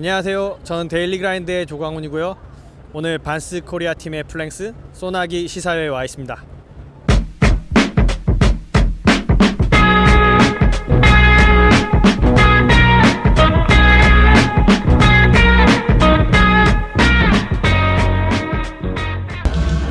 안녕하세요. 저는 데일리 그라인드의 조광훈이고요. 오늘 반스 코리아 팀의 플랭스 소나기 시사회에 와 있습니다.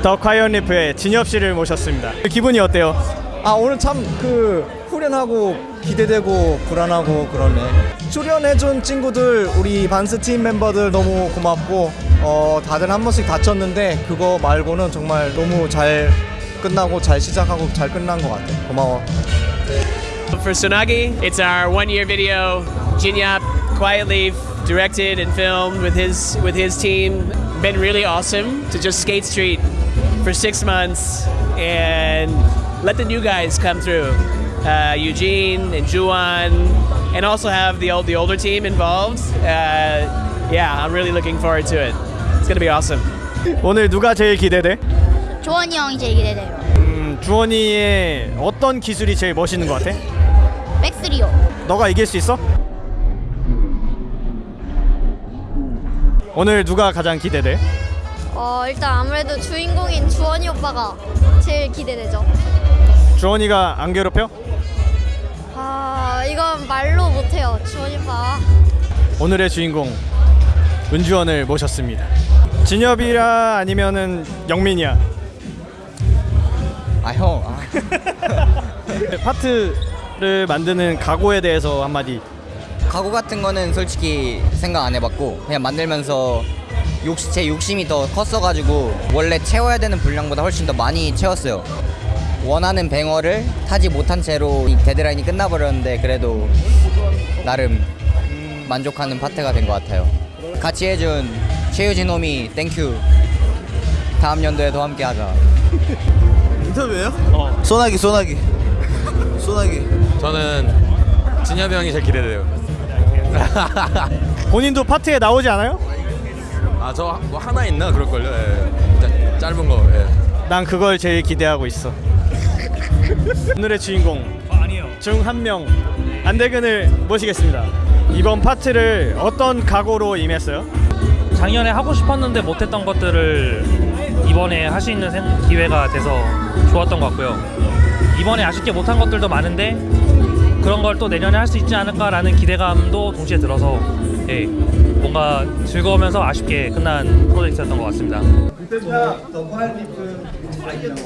더 과이언 리프의 진엽 씨를 모셨습니다. 기분이 어때요? 아 오늘 참 그 후련하고 기대되고 불안하고 그러네 출연해준 친구들 우리 반스 팀 멤버들 너무 고맙고 어 다들 한 번씩 다쳤는데 그거 말고는 정말 너무 잘 끝나고 잘 시작하고 잘 끝난 것 같아 고마워 For Sonagi, it's our one-year video. Jinyap, Quiet Leaf, directed and filmed with his with his team. Been really awesome to just skate street for six months and let the new guys come through. Uh, Eugene and Juan, and also have the old the older team involved. Uh, yeah, I'm really looking forward to it. It's gonna be awesome. 오늘 누가 제일 기대돼? 조원이 형이 제일 기대돼요. 음, 주원이의 어떤 기술이 제일 멋있는 것 같아? 백스리오. 너가 이길 수 있어? 오늘 누가 가장 기대돼? 어 일단 아무래도 주인공인 주원이 오빠가 제일 기대되죠. 주원이가 안 괴롭혀? 아 이건 말로 못해요. 주원이 오빠. 오늘의 주인공 은주원을 모셨습니다. 진엽이라 아니면은 영민이야. 아형 아. 파트를 만드는 각오에 대해서 한마디. 가구 같은 거는 솔직히 생각 안 해봤고 그냥 만들면서 욕, 제 욕심이 더 컸어가지고 원래 채워야 되는 분량보다 훨씬 더 많이 채웠어요 원하는 banger를 타지 못한 채로 이 deadline이 끝나버렸는데 그래도 나름 만족하는 파트가 된 것 같아요 같이 해준 최유진 homie thank you 다음 연도에도 함께 하자 인터뷰예요? 소나기 소나기 소나기 저는 진엽이 형이 제일 기대돼요. 본인도 파트에 나오지 않아요? 아 저 뭐 하나 있나 그럴걸요. 예. 짜- 짧은 거. 예. 난 그걸 제일 기대하고 있어. 오늘의 주인공 중 한 명 안대근을 모시겠습니다. 이번 파트를 어떤 각오로 임했어요? 작년에 하고 싶었는데 못했던 것들을 이번에 할 수 있는 생- 기회가 돼서 좋았던 것 같고요. 이번에 아쉽게 못한 것들도 많은데 그런 걸 또 내년에 할 수 있지 않을까라는 기대감도 동시에 들어서 예, 뭔가 즐거우면서 아쉽게 끝난 프로젝트였던 것 같습니다.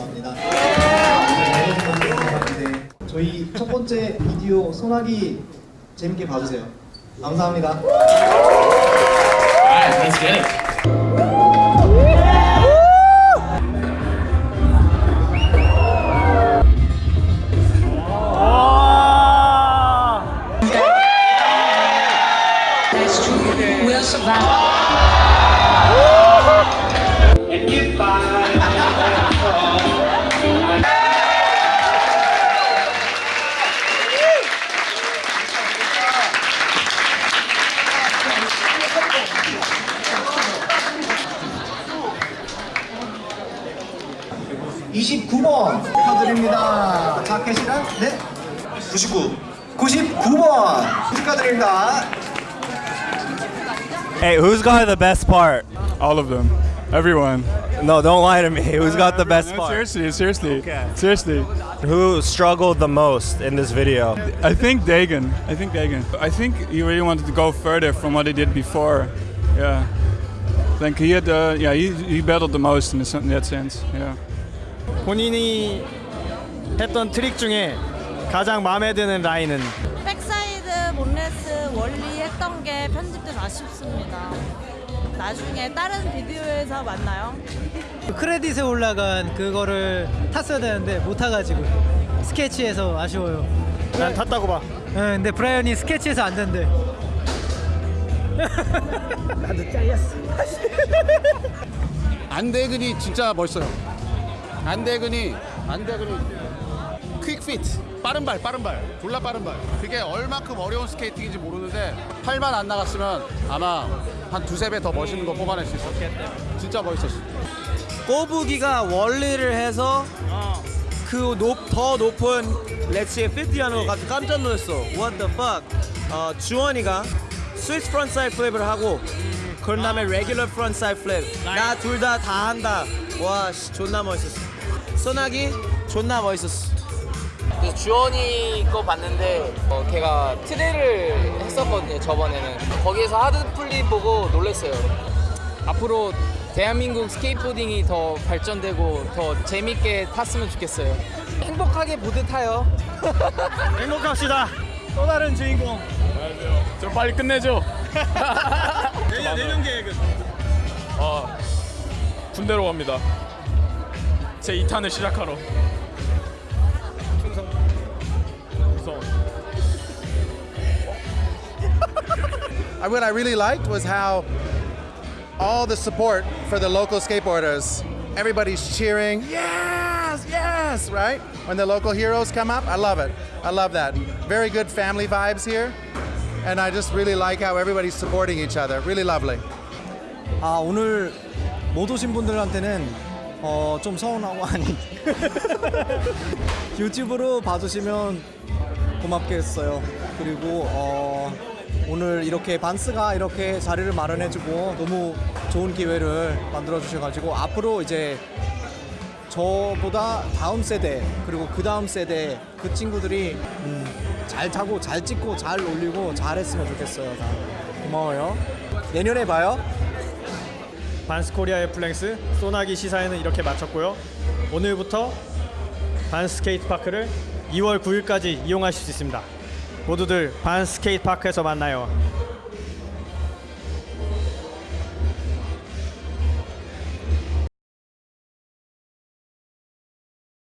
합니다. 저희 첫 번째 비디오 소나기 재밌게 봐주세요. 감사합니다 이십구 번 축하드립니다. 자켓이랑 네? 99. 99번 축하드립니다 Hey, who's got the best part? All of them. Everyone. No, don't lie to me. Who's got the best No, part? seriously, seriously. Okay. Seriously. Who struggled the most in this video? I think Dagan. I think Dagan. I think he really wanted to go further from what he did before. Yeah. I think he had, uh, yeah, he, he battled the most in, this, in that sense. Yeah. 본인이 했던 트릭 중에 가장 마음에 드는 라인은 백사이드 몬레스 wallie 했던 게 편집돼서 아쉽습니다. 나중에 다른 비디오에서 만나요. 크레딧에 올라간 그거를 탔어야 되는데 못 타가지고 sketchy해서 아쉬워요. 난 탔다고 봐. 네, 근데 브라이언이 sketchy해서 안 된대. 나도 잘렸어. 안대근이 진짜 멋있어요. 안대근이 안대근이 quick feet 빠른 발 빠른 발. 졸라 빠른 발. 그게 얼마큼 어려운 skating인지 모르는데 팔만 안 나갔으면 아마 한 두세 배 더 멋있는 거 뽑아낼 수 있었어. 진짜 멋있었어. 꼬부기가 원리를 해서 그 더 높은 렛츠의 50 하는 거 같이 깜짝 놀랐어. What the fuck? 어, 주원이가 switch frontside flip을 하고 그런 다음에 regular frontside flip 나 둘 다다 한다. 와 씨, 존나 멋있었어. 소나기 존나 멋있었어 그래서 주원이 거 봤는데 어, 걔가 tre를 했었거든요 저번에는 거기에서 hardflip 보고 놀랐어요 앞으로 대한민국 스케이트보딩이 더 발전되고 더 재밌게 탔으면 좋겠어요 행복하게 보드 타요 행복합시다. 또 다른 주인공. 좀 빨리 끝내죠. 내년 내년 계획은 아 군대로 갑니다. 제 2탄을 시작하러. What I really liked was how all the support for the local skateboarders, everybody's cheering, yes, yes, right? When the local heroes come up, I love it. I love that. Very good family vibes here. And I just really like how everybody's supporting each other. Really lovely. 아 오늘 못 오신 분들한테는 어, 좀 서운하고 아니 유튜브로 봐주시면 고맙겠어요. 그리고 어, 오늘 이렇게 반스가 이렇게 자리를 마련해주고 너무 좋은 기회를 만들어 주셔가지고 앞으로 이제 저보다 다음 세대 그리고 그 다음 세대 그 친구들이 음, 잘 타고 잘 찍고 잘 올리고 잘 했으면 좋겠어요. 다 고마워요. 내년에 봐요. 반스 코리아의 플랭스 소나기 시사회는 이렇게 마쳤고요. 오늘부터 반스 스케이트 파크를 2월 9일까지 이용하실 수 있습니다. 모두들 반스 스케이트 파크에서 만나요.